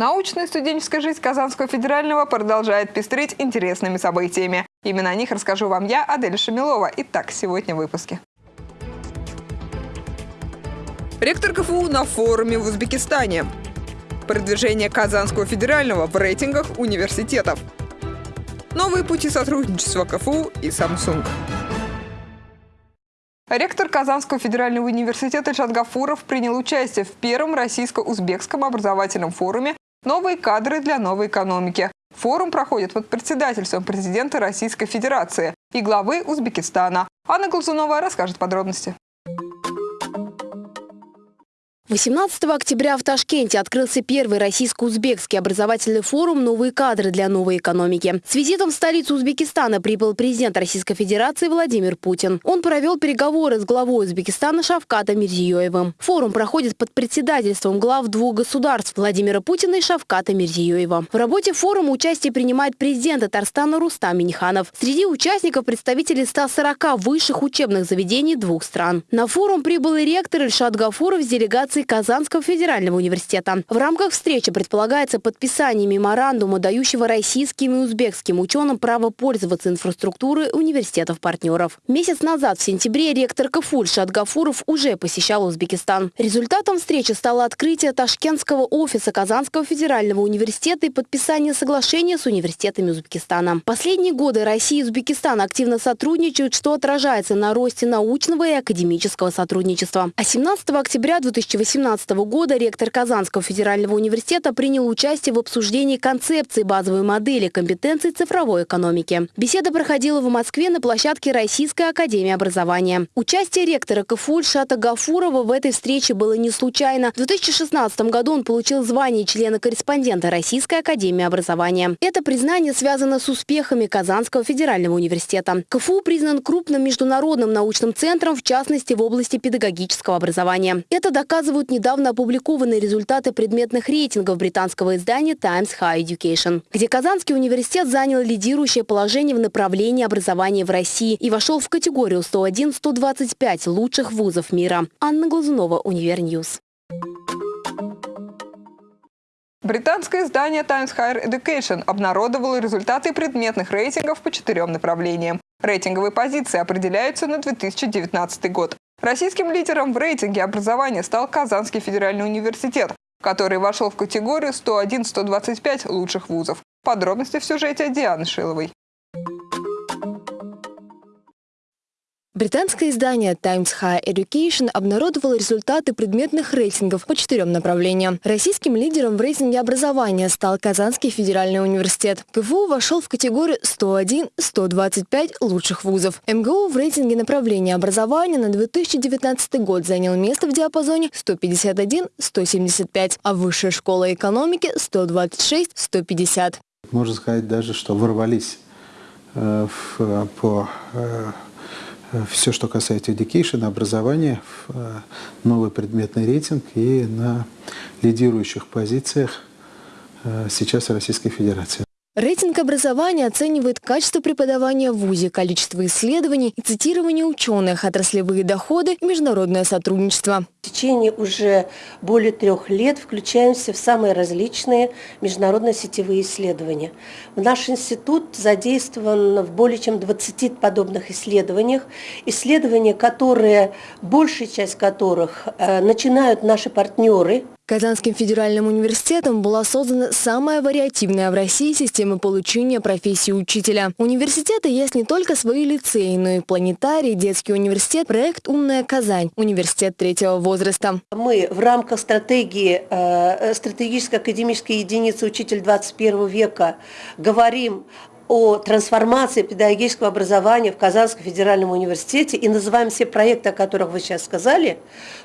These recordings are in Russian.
Научная студенческая жизнь Казанского федерального продолжает пестрить интересными событиями. Именно о них расскажу вам я, Адель Шамилова. Итак, сегодня в выпуске. Ректор КФУ на форуме в Узбекистане. Продвижение Казанского федерального в рейтингах университетов. Новые пути сотрудничества КФУ и Samsung. Ректор Казанского федерального университета Ильшат Гафуров принял участие в первом российско-узбекском образовательном форуме «Новые кадры для новой экономики». Форум проходит под председательством президента Российской Федерации и главы Узбекистана. Анна Глазунова расскажет подробности. 18 октября в Ташкенте открылся первый российско-узбекский образовательный форум «Новые кадры для новой экономики». С визитом в столицу Узбекистана прибыл президент Российской Федерации Владимир Путин. Он провел переговоры с главой Узбекистана Шавкатом Мирзиёевым. Форум проходит под председательством глав двух государств Владимира Путина и Шавката Мирзиёева. В работе форума участие принимает президент Татарстана Рустам Миниханов. Среди участников представители 140 высших учебных заведений двух стран. На форум прибыл и ректор Ильшат Гафуров с делегацией делегации Казанского федерального университета. В рамках встречи предполагается подписание меморандума, дающего российским и узбекским ученым право пользоваться инфраструктурой университетов-партнеров. Месяц назад, в сентябре, ректор КФУ Шат Гафуров уже посещал Узбекистан. Результатом встречи стало открытие ташкентского офиса Казанского федерального университета и подписание соглашения с университетами Узбекистана. Последние годы Россия и Узбекистан активно сотрудничают, что отражается на росте научного и академического сотрудничества. А 17 октября 2018 2018 года ректор Казанского федерального университета принял участие в обсуждении концепции базовой модели компетенций цифровой экономики. Беседа проходила в Москве на площадке Российской академии образования. Участие ректора КФУ Ильшата Гафурова в этой встрече было не случайно. В 2016 году он получил звание члена-корреспондента Российской академии образования. Это признание связано с успехами Казанского федерального университета. КФУ признан крупным международным научным центром, в частности в области педагогического образования. Это доказывают показывают недавно опубликованные результаты предметных рейтингов британского издания Times Higher Education, где Казанский университет занял лидирующее положение в направлении образования в России и вошел в категорию 101-125 лучших вузов мира. Анна Глазунова, Univer News. Британское издание Times Higher Education обнародовало результаты предметных рейтингов по четырем направлениям. Рейтинговые позиции определяются на 2019 год. Российским лидером в рейтинге образования стал Казанский федеральный университет, который вошел в категорию 101-125 лучших вузов. Подробности в сюжете Дианы Шиловой. Британское издание Times Higher Education обнародовало результаты предметных рейтингов по четырем направлениям. Российским лидером в рейтинге образования стал Казанский федеральный университет. КФУ вошел в категорию 101-125 лучших вузов. МГУ в рейтинге направления образования на 2019 год занял место в диапазоне 151-175, а Высшая школа экономики 126-150. Можно сказать даже, что ворвались э, в, по э, все, что касается education, образования, э, новый предметный рейтинг и на лидирующих позициях э, сейчас Российской Федерации. Рейтинг образования оценивает качество преподавания в ВУЗе, количество исследований и цитирование ученых, отраслевые доходы и международное сотрудничество. В течение уже более трех лет включаемся в самые различные международные сетевые исследования. В наш институт задействован в более чем 20 подобных исследованиях. Исследования, которые, большая часть которых э, начинают наши партнеры, Казанским федеральным университетом была создана самая вариативная в России система получения профессии учителя. У университета есть не только свои лицеи, но и планетарий, детский университет, проект «Умная Казань», университет третьего возраста. Мы в рамках стратегии, э, стратегической академической единицы «Учитель 21 века» говорим о трансформации педагогического образования в Казанском федеральном университете и называем все проекты, о которых вы сейчас сказали,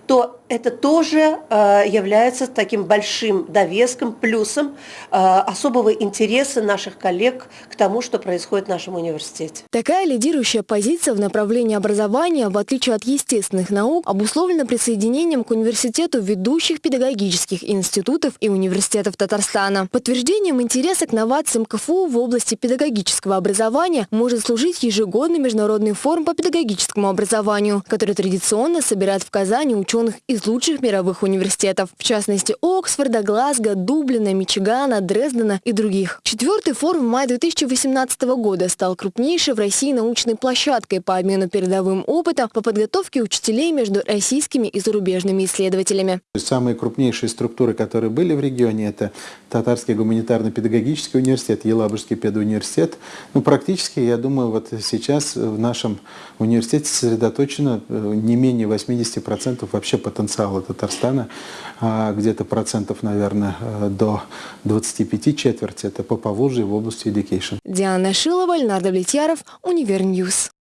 то это тоже э, является таким большим довеском, плюсом э, особого интереса наших коллег к тому, что происходит в нашем университете. Такая лидирующая позиция в направлении образования, в отличие от естественных наук, обусловлена присоединением к университету ведущих педагогических институтов и университетов Татарстана. Подтверждением интереса к новациям КФУ в области педагогики педагогического образования может служить ежегодный международный форум по педагогическому образованию, который традиционно собирает в Казани ученых из лучших мировых университетов, в частности Оксфорда, Глазго, Дублина, Мичигана, Дрездена и других. Четвертый форум в мае 2018 года стал крупнейшей в России научной площадкой по обмену передовым опытом по подготовке учителей между российскими и зарубежными исследователями. Самые крупнейшие структуры, которые были в регионе, это Татарский гуманитарно-педагогический университет, Елабужский педуниверситет. Ну, практически, я думаю, вот сейчас в нашем университете сосредоточено э, не менее 80% вообще потенциала Татарстана, а где-то процентов, наверное, э, до 25 четверти это по Поволжье в области education. Диана Шилова, Ленар Давлетьяров, Univer News.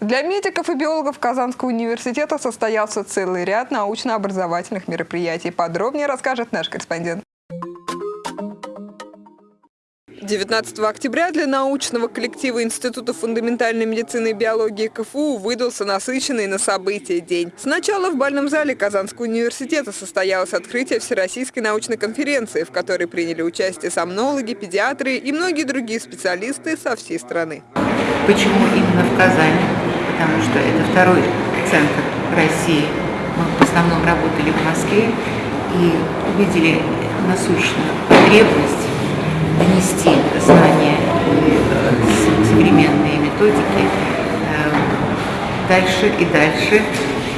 Для медиков и биологов Казанского университета состоялся целый ряд научно-образовательных мероприятий. Подробнее расскажет наш корреспондент. 19 октября для научного коллектива Института фундаментальной медицины и биологии КФУ выдался насыщенный на события день. Сначала в бальном зале Казанского университета состоялось открытие Всероссийской научной конференции, в которой приняли участие сомнологи, педиатры и многие другие специалисты со всей страны. Почему именно в Казани? Потому что это второй центр России. Мы в основном работали в Москве и увидели насущную потребность методики э, дальше и дальше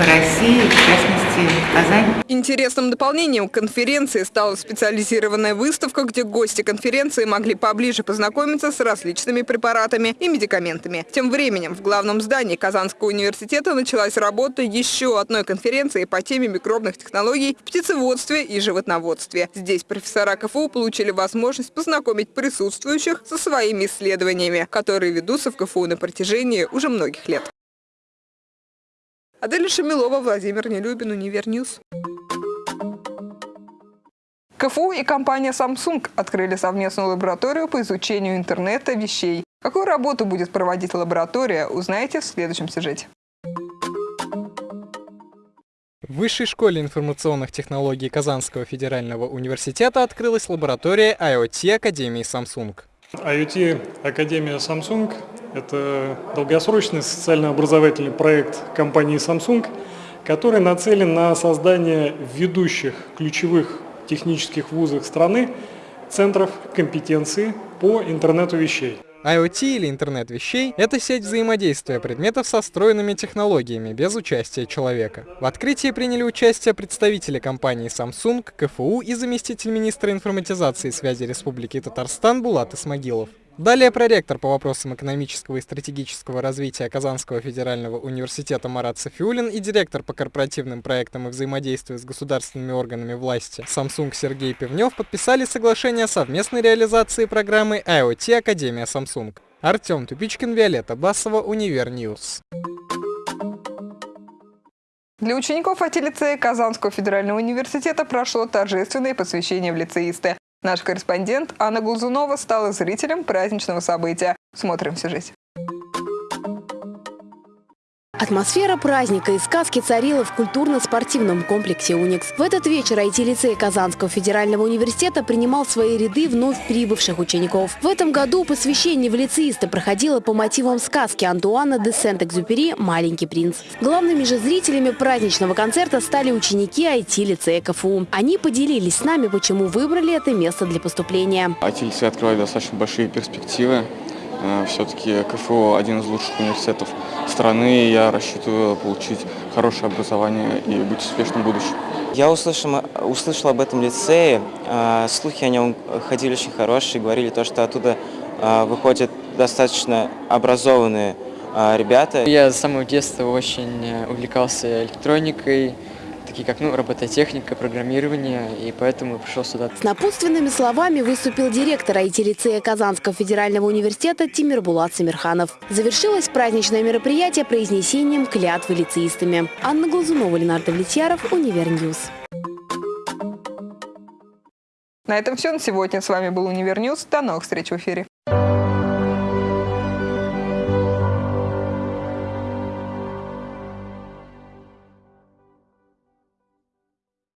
по России, в частности, в Казани. Интересным дополнением к конференции стала специализированная выставка, где гости конференции могли поближе познакомиться с различными препаратами и медикаментами. Тем временем в главном здании Казанского университета началась работа еще одной конференции по теме микробных технологий в птицеводстве и животноводстве. Здесь профессора КФУ получили возможность познакомить присутствующих со своими исследованиями, которые ведутся в КФУ на протяжении уже многих лет. Аделя Шамилова, Владимир Нелюбин, Univer News. КФУ и компания Samsung открыли совместную лабораторию по изучению интернета вещей. Какую работу будет проводить лаборатория, узнаете в следующем сюжете. В Высшей школе информационных технологий Казанского федерального университета открылась лаборатория IoT Академии Samsung. IoT Академия Samsung – это долгосрочный социально-образовательный проект компании Samsung, который нацелен на создание ведущих ключевых технических вузов страны центров компетенции по интернету вещей. IoT или интернет вещей – это сеть взаимодействия предметов со встроенными технологиями без участия человека. В открытии приняли участие представители компании Samsung, КФУ и заместитель министра информатизации и связи Республики Татарстан Булат Исмагилов. Далее проректор по вопросам экономического и стратегического развития Казанского федерального университета Марат Сафиуллин и директор по корпоративным проектам и взаимодействию с государственными органами власти Samsung Сергей Пивнев подписали соглашение о совместной реализации программы IoT Академия Samsung. Артем Тупичкин, Виолетта Басова, Univer News. Для учеников IT-лицея Казанского федерального университета прошло торжественное посвящение в лицеисты. Наш корреспондент Анна Глазунова стала зрителем праздничного события. Смотрим в сюжете. Атмосфера праздника и сказки царила в культурно-спортивном комплексе «Уникс». В этот вечер IT-лицей Казанского федерального университета принимал свои ряды вновь прибывших учеников. В этом году посвящение в лицеиста проходило по мотивам сказки Антуана де Сент-Экзюпери «Маленький принц». Главными же зрителями праздничного концерта стали ученики IT-лицея КФУ. Они поделились с нами, почему выбрали это место для поступления. IT-лицей открывает достаточно большие перспективы. Э, Все-таки КФУ один из лучших университетов страны, и я рассчитываю получить хорошее образование и быть успешным в будущем. Я услышал, услышал об этом лицее, э, слухи о нем ходили очень хорошие, говорили то, что оттуда э, выходят достаточно образованные ребята. Я с самого детства очень увлекался электроникой, такие как ну, робототехника, программирование, и поэтому пришел сюда. С напутственными словами выступил директор IT-лицея Казанского федерального университета Тимирбулат Самирханов. Завершилось праздничное мероприятие произнесением клятвы лицеистами. Анна Глазунова, Ленар Давлетьяров, Univer News. На этом все на сегодня. С вами был Univer News. До новых встреч в эфире.